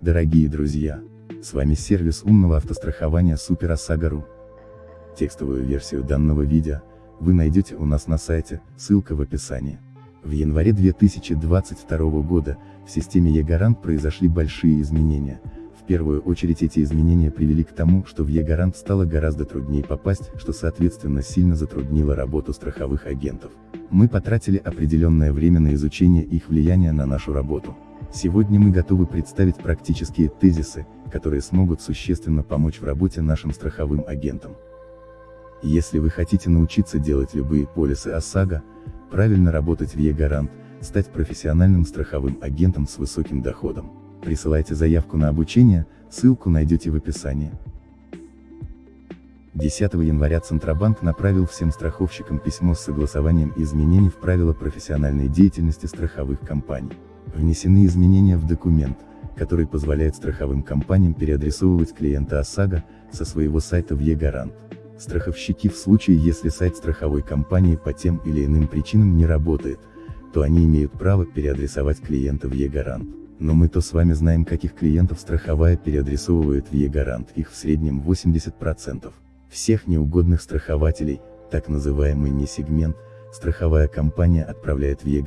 дорогие друзья! С вами сервис умного автострахования Супер ОСАГО.ру. Текстовую версию данного видео вы найдете у нас на сайте, ссылка в описании. В январе 2022 года в системе e произошли большие изменения. В первую очередь эти изменения привели к тому, что в e стало гораздо труднее попасть, что соответственно сильно затруднило работу страховых агентов. Мы потратили определенное время на изучение их влияния на нашу работу. Сегодня мы готовы представить практические тезисы, которые смогут существенно помочь в работе нашим страховым агентам. Если вы хотите научиться делать любые полисы ОСАГО, правильно работать в e стать профессиональным страховым агентом с высоким доходом, присылайте заявку на обучение, ссылку найдете в описании. 10 января Центробанк направил всем страховщикам письмо с согласованием изменений в правила профессиональной деятельности страховых компаний. Внесены изменения в документ, который позволяет страховым компаниям переадресовывать клиента ОСАГО со своего сайта в e Страховщики в случае, если сайт страховой компании по тем или иным причинам не работает, то они имеют право переадресовать клиента в e Но мы то с вами знаем, каких клиентов страховая переадресовывает в e их в среднем 80%. Всех неугодных страхователей, так называемый несегмент, страховая компания отправляет в e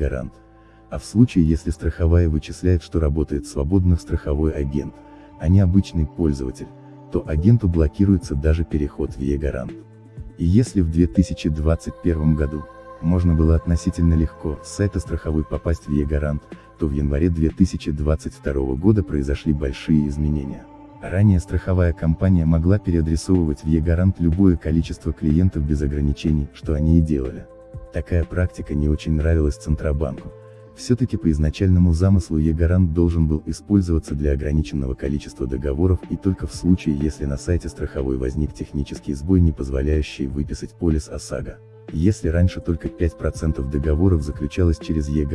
а в случае если страховая вычисляет, что работает свободно страховой агент, а не обычный пользователь, то агенту блокируется даже переход в e И если в 2021 году, можно было относительно легко с сайта страховой попасть в e то в январе 2022 года произошли большие изменения. Ранее страховая компания могла переадресовывать в e любое количество клиентов без ограничений, что они и делали. Такая практика не очень нравилась Центробанку, все-таки по изначальному замыслу e должен был использоваться для ограниченного количества договоров и только в случае, если на сайте страховой возник технический сбой, не позволяющий выписать полис ОСАГО. Если раньше только 5% договоров заключалось через e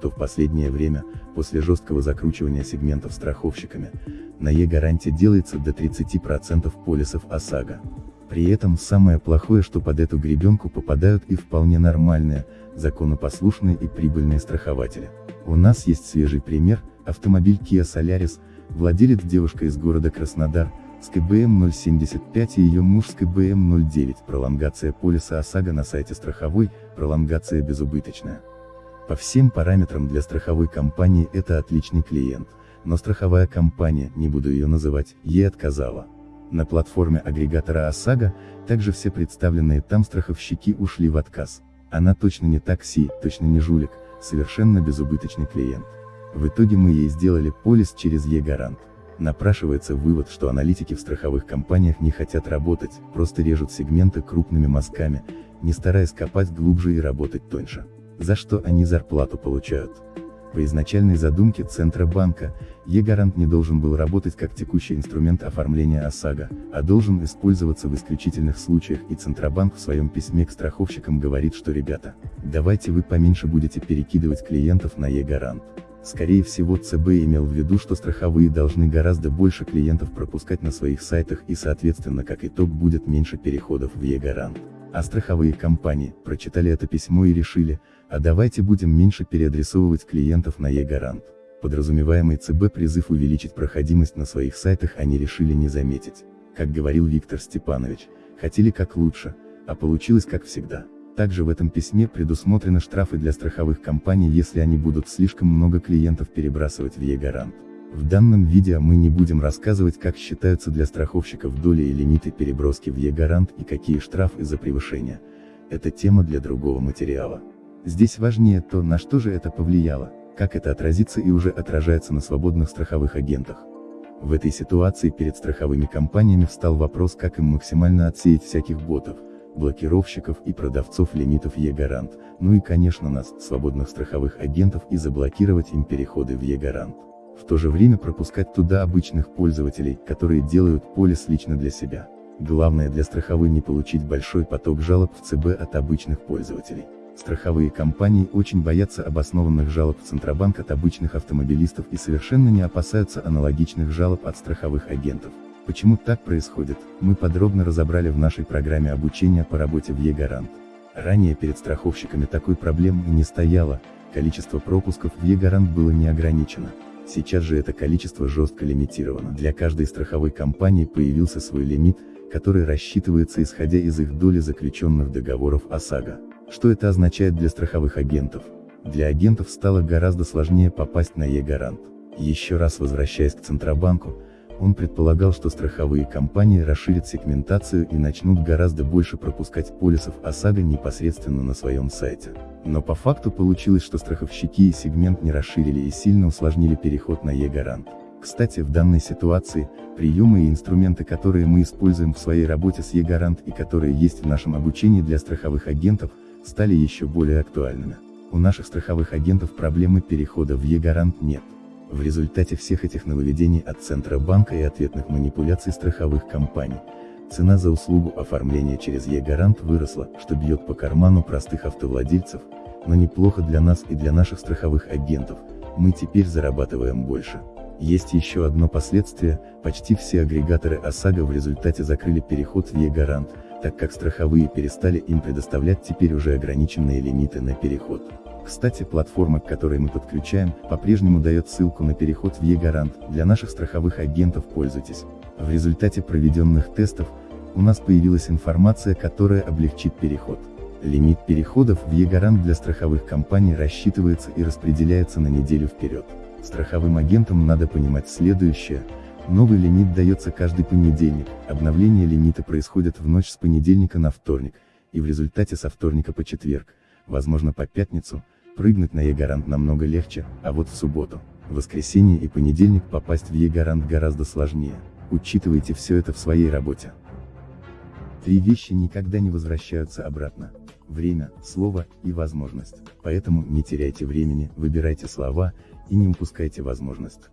то в последнее время, после жесткого закручивания сегментов страховщиками, на e-гаранте делается до 30% полисов ОСАГО. При этом самое плохое, что под эту гребенку попадают и вполне нормальные, законопослушные и прибыльные страхователи. У нас есть свежий пример, автомобиль Kia Solaris, владелец девушка из города Краснодар, с КБМ 075 и ее муж с КБМ 09, пролонгация полиса ОСАГО на сайте страховой, пролонгация безубыточная. По всем параметрам для страховой компании это отличный клиент, но страховая компания, не буду ее называть, ей отказала. На платформе агрегатора ОСАГО, также все представленные там страховщики ушли в отказ. Она точно не такси, точно не жулик, совершенно безубыточный клиент. В итоге мы ей сделали полис через e-гарант. Напрашивается вывод, что аналитики в страховых компаниях не хотят работать, просто режут сегменты крупными мазками, не стараясь копать глубже и работать тоньше. За что они зарплату получают? По изначальной задумке Центробанка, e-гарант не должен был работать как текущий инструмент оформления ОСАГО, а должен использоваться в исключительных случаях и Центробанк в своем письме к страховщикам говорит, что ребята, давайте вы поменьше будете перекидывать клиентов на e-гарант. Скорее всего ЦБ имел в виду, что страховые должны гораздо больше клиентов пропускать на своих сайтах и соответственно как итог будет меньше переходов в e-гарант. А страховые компании, прочитали это письмо и решили, а давайте будем меньше переадресовывать клиентов на e-гарант. Подразумеваемый ЦБ призыв увеличить проходимость на своих сайтах они решили не заметить. Как говорил Виктор Степанович, хотели как лучше, а получилось как всегда. Также в этом письме предусмотрены штрафы для страховых компаний, если они будут слишком много клиентов перебрасывать в e-гарант. В данном видео мы не будем рассказывать, как считаются для страховщиков доли и лимиты переброски в e-гарант и какие штрафы за превышение. Это тема для другого материала. Здесь важнее то, на что же это повлияло, как это отразится и уже отражается на свободных страховых агентах. В этой ситуации перед страховыми компаниями встал вопрос, как им максимально отсеять всяких ботов, блокировщиков и продавцов лимитов e-гарант, ну и конечно нас, свободных страховых агентов и заблокировать им переходы в e-гарант. В то же время пропускать туда обычных пользователей, которые делают полис лично для себя. Главное для страховой не получить большой поток жалоб в ЦБ от обычных пользователей. Страховые компании очень боятся обоснованных жалоб в Центробанк от обычных автомобилистов и совершенно не опасаются аналогичных жалоб от страховых агентов. Почему так происходит, мы подробно разобрали в нашей программе обучения по работе в e-гарант. Ранее перед страховщиками такой проблемы не стояло, количество пропусков в e-гарант было не ограничено. Сейчас же это количество жестко лимитировано. Для каждой страховой компании появился свой лимит, который рассчитывается исходя из их доли заключенных договоров ОСАГО. Что это означает для страховых агентов? Для агентов стало гораздо сложнее попасть на Е-гарант. Еще раз возвращаясь к Центробанку, он предполагал, что страховые компании расширят сегментацию и начнут гораздо больше пропускать полисов ОСАГО непосредственно на своем сайте. Но по факту получилось, что страховщики и сегмент не расширили и сильно усложнили переход на Е-гарант. Кстати, в данной ситуации, приемы и инструменты, которые мы используем в своей работе с Е-гарант и которые есть в нашем обучении для страховых агентов, стали еще более актуальными. У наших страховых агентов проблемы перехода в Е-гарант нет. В результате всех этих нововведений от Центробанка и ответных манипуляций страховых компаний, цена за услугу оформления через Е-гарант выросла, что бьет по карману простых автовладельцев, но неплохо для нас и для наших страховых агентов, мы теперь зарабатываем больше. Есть еще одно последствие, почти все агрегаторы ОСАГО в результате закрыли переход в Е-гарант, так как страховые перестали им предоставлять теперь уже ограниченные лимиты на переход. Кстати, платформа, к которой мы подключаем, по-прежнему дает ссылку на переход в Е-гарант, для наших страховых агентов пользуйтесь. В результате проведенных тестов, у нас появилась информация, которая облегчит переход. Лимит переходов в Е-гарант для страховых компаний рассчитывается и распределяется на неделю вперед. Страховым агентам надо понимать следующее, новый лимит дается каждый понедельник, обновление лимита происходит в ночь с понедельника на вторник, и в результате со вторника по четверг, возможно по пятницу, прыгнуть на Е-гарант намного легче, а вот в субботу, воскресенье и понедельник попасть в Е-гарант гораздо сложнее. Учитывайте все это в своей работе. Три вещи никогда не возвращаются обратно. Время, слово и возможность. Поэтому не теряйте времени, выбирайте слова и не упускайте возможность.